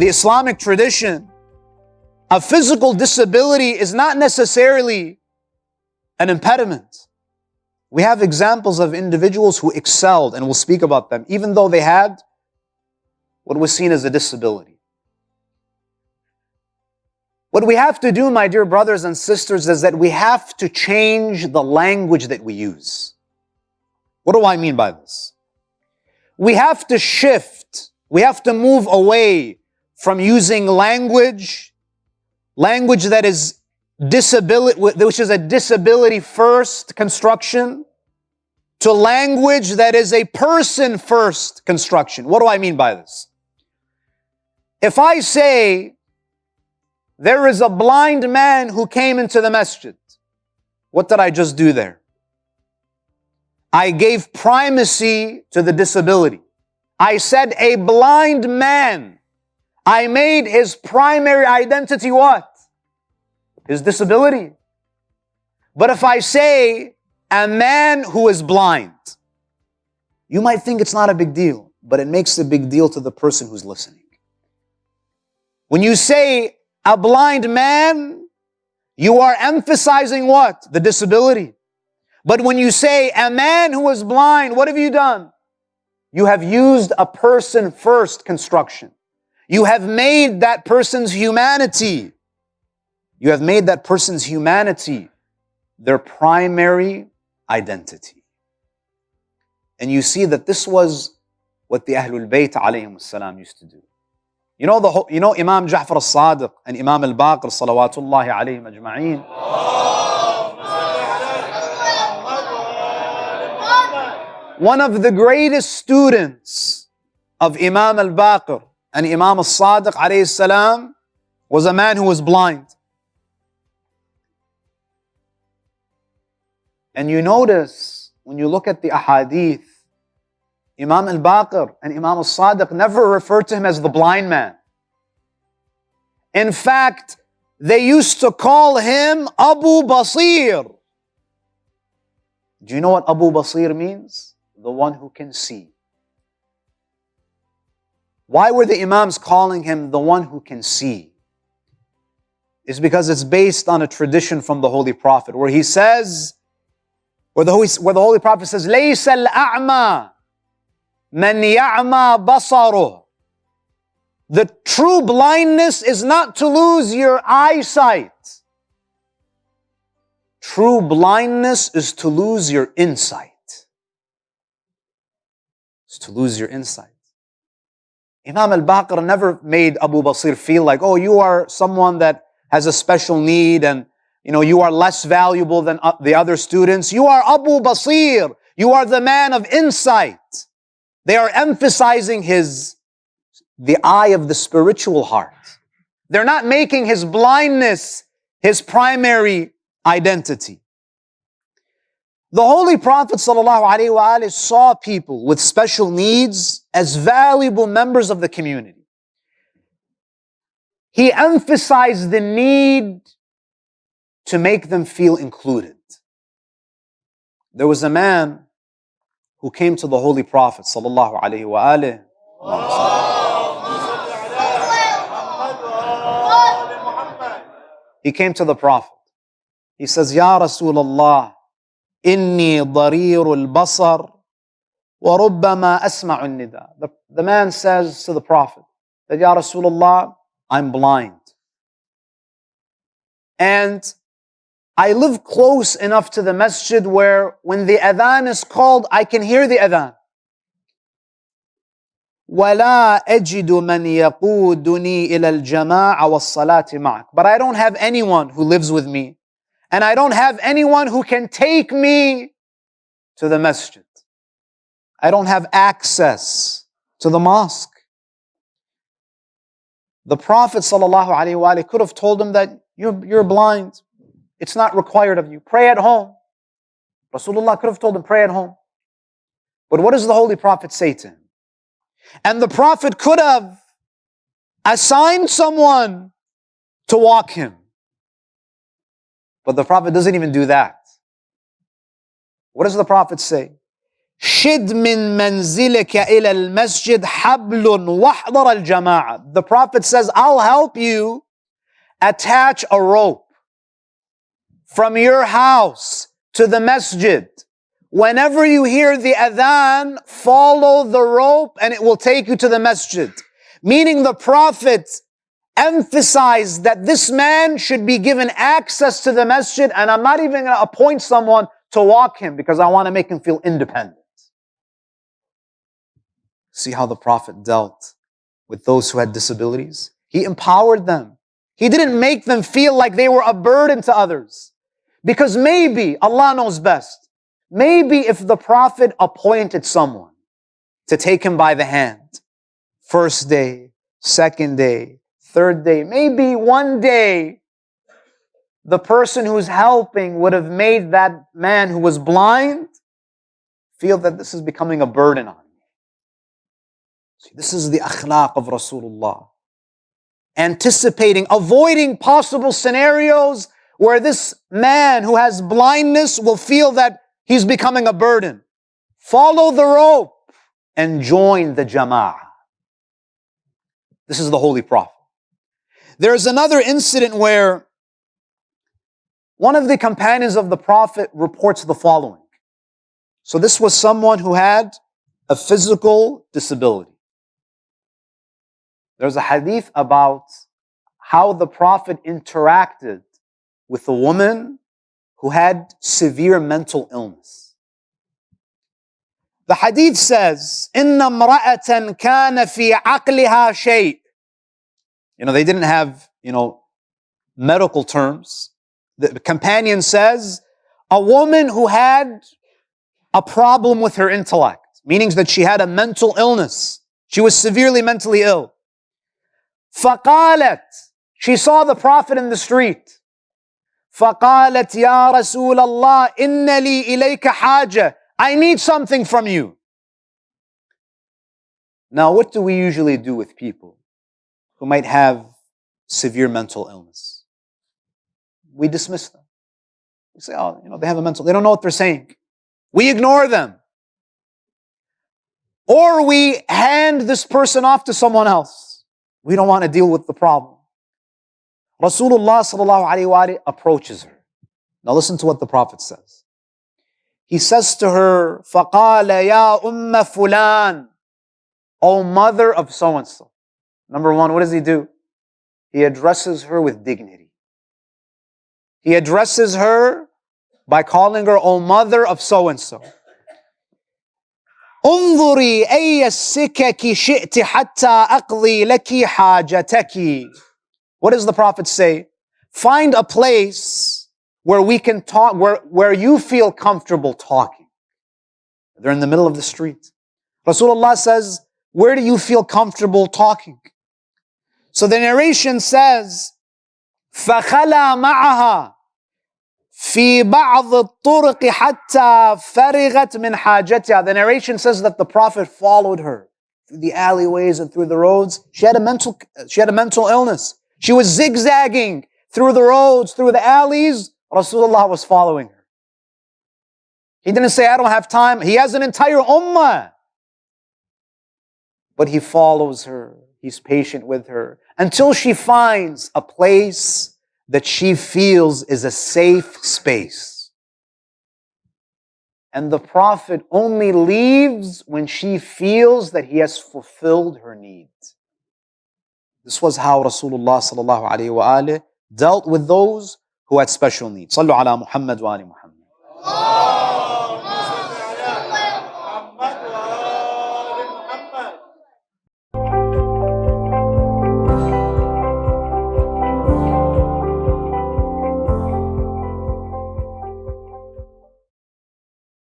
the Islamic tradition, a physical disability is not necessarily an impediment. We have examples of individuals who excelled, and we'll speak about them, even though they had what was seen as a disability. What we have to do, my dear brothers and sisters, is that we have to change the language that we use. What do I mean by this? We have to shift, we have to move away from using language, language that is disability, which is a disability first construction, to language that is a person first construction. What do I mean by this? If I say, there is a blind man who came into the masjid, what did I just do there? I gave primacy to the disability. I said a blind man. I made his primary identity what? his disability. But if I say a man who is blind, you might think it's not a big deal, but it makes a big deal to the person who's listening. When you say a blind man, you are emphasizing what? The disability. But when you say a man who is blind, what have you done? You have used a person first construction. You have made that person's humanity you have made that person's humanity their primary identity. And you see that this was what the Ahlul Bayt alayhim salam used to do. You know, the whole, you know Imam Ja'far al-Sadiq and Imam al-Baqir salawatullahi alayhim ajma'een. One of the greatest students of Imam al-Baqir and Imam al-Sadiq alayhi was a man who was blind. And you notice when you look at the ahadith, Imam al-Baqir and Imam al-Sadiq never referred to him as the blind man. In fact, they used to call him Abu Basir. Do you know what Abu Basir means? The one who can see. Why were the Imams calling him the one who can see? It's because it's based on a tradition from the Holy Prophet where he says, where the Holy, where the Holy Prophet says, لَيْسَ الْأَعْمَى مَنْ يَعْمَى بَصَرُهُ The true blindness is not to lose your eyesight. True blindness is to lose your insight. It's to lose your insight. Imam al-Baqir never made Abu Basir feel like, oh, you are someone that has a special need and you know, you are less valuable than uh, the other students. You are Abu Basir. You are the man of insight. They are emphasizing his, the eye of the spiritual heart. They're not making his blindness his primary identity. The Holy Prophet ﷺ saw people with special needs as valuable members of the community. He emphasized the need to make them feel included. There was a man who came to the Holy Prophet wasallam. He came to the Prophet. He says, Ya Rasulullah, inni darir al-basar wa rubbama asma'u nida. The man says to the Prophet that, Ya Rasulullah, I'm blind. And I live close enough to the masjid where when the adhan is called, I can hear the adhan. ولا أجد من يقودني إلى الجماعة والصلاة معك. But I don't have anyone who lives with me. and I don't have anyone who can take me to the masjid. I don't have access to the mosque. The Prophet ﷺ could have told him that you're, you're blind. It's not required of you. Pray at home. Rasulullah could have told him, pray at home. But what does the Holy Prophet say to him? And the Prophet could have assigned someone to walk him. But the Prophet doesn't even do that. What does the Prophet say? شد من منزلك إلى المسجد حبل واحضر الجماعة. The Prophet says, I'll help you attach a rope from your house to the masjid. Whenever you hear the adhan, follow the rope and it will take you to the masjid. Meaning the Prophet emphasized that this man should be given access to the masjid and I'm not even going to appoint someone to walk him because I want to make him feel independent. See how the Prophet dealt with those who had disabilities? He empowered them. He didn't make them feel like they were a burden to others. Because maybe, Allah knows best, maybe if the Prophet appointed someone to take him by the hand, first day, second day, third day, maybe one day, the person who's helping would have made that man who was blind feel that this is becoming a burden on me. See, this is the akhlaq of Rasulullah. Anticipating, avoiding possible scenarios where this man who has blindness will feel that he's becoming a burden. Follow the rope and join the jama'ah. This is the Holy Prophet. There's another incident where one of the companions of the Prophet reports the following. So this was someone who had a physical disability. There's a hadith about how the Prophet interacted with a woman who had severe mental illness. The hadith says, إِنَّ امْرَأَةً كَانَ فِي عَقْلِهَا شَيْءٍ You know, they didn't have, you know, medical terms. The companion says, a woman who had a problem with her intellect, meaning that she had a mental illness. She was severely mentally ill. فقالت, she saw the Prophet in the street. فقالت يا رسول الله إن لي إليك حاجة I need something from you. Now, what do we usually do with people who might have severe mental illness? We dismiss them. We say, oh, you know, they have a mental, they don't know what they're saying. We ignore them. Or we hand this person off to someone else. We don't want to deal with the problem. Rasulullah sallallahu alayhi approaches her. Now listen to what the Prophet says. He says to her, فَقَالَ يَا أُمَّ فُلَانٍ O mother of so-and-so. Number one, what does he do? He addresses her with dignity. He addresses her by calling her, O mother of so-and-so. انظري أي السكك شئت حتى أقضي لك حاجتك what does the Prophet say? Find a place where we can talk, where, where you feel comfortable talking. They're in the middle of the street. Rasulullah says, where do you feel comfortable talking? So the narration says, فخلى معها في بعض الطرق حتى فرغت من حاجتها. The narration says that the Prophet followed her through the alleyways and through the roads. She had a mental, she had a mental illness. She was zigzagging through the roads, through the alleys. Rasulullah was following her. He didn't say, I don't have time. He has an entire ummah. But he follows her. He's patient with her until she finds a place that she feels is a safe space. And the Prophet only leaves when she feels that he has fulfilled her needs. This was how Rasulullah dealt with those who had special needs. Sallu ala Muhammad wa ali Muhammad.